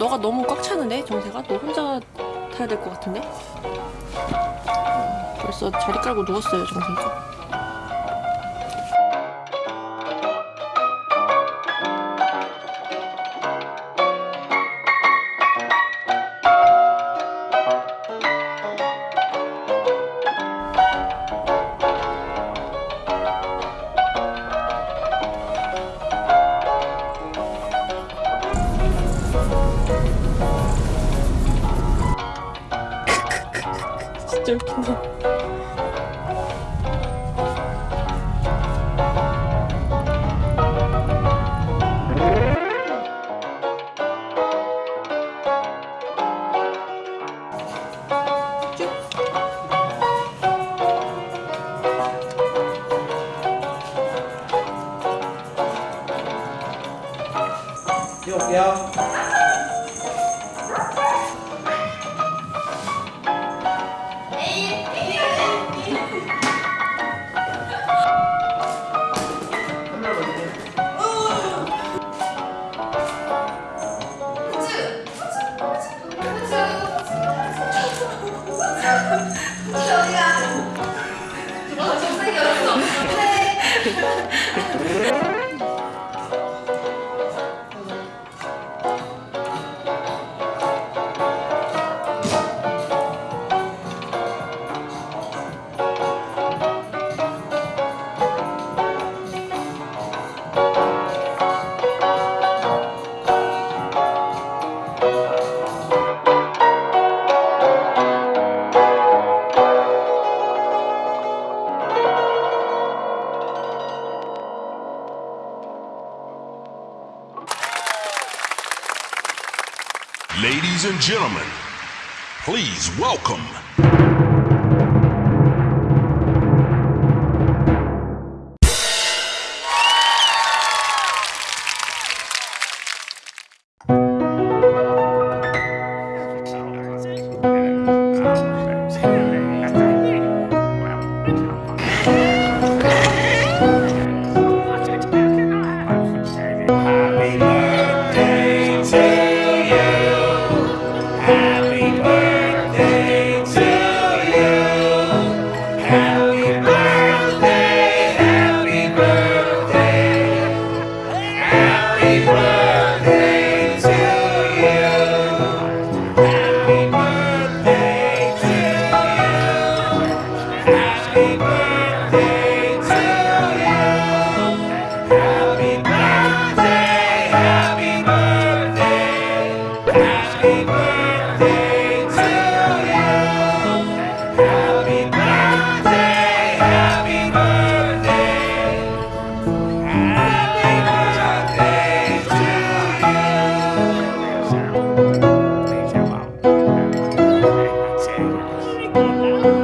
너가 너무 꽉 차는데 정세가? 너 혼자 타야 될 것 같은데? 어, 벌써 자리 깔고 누웠어요 정세가 진짜 웃긴다 뛰어올게요. Ladies and gentlemen, please welcome 啊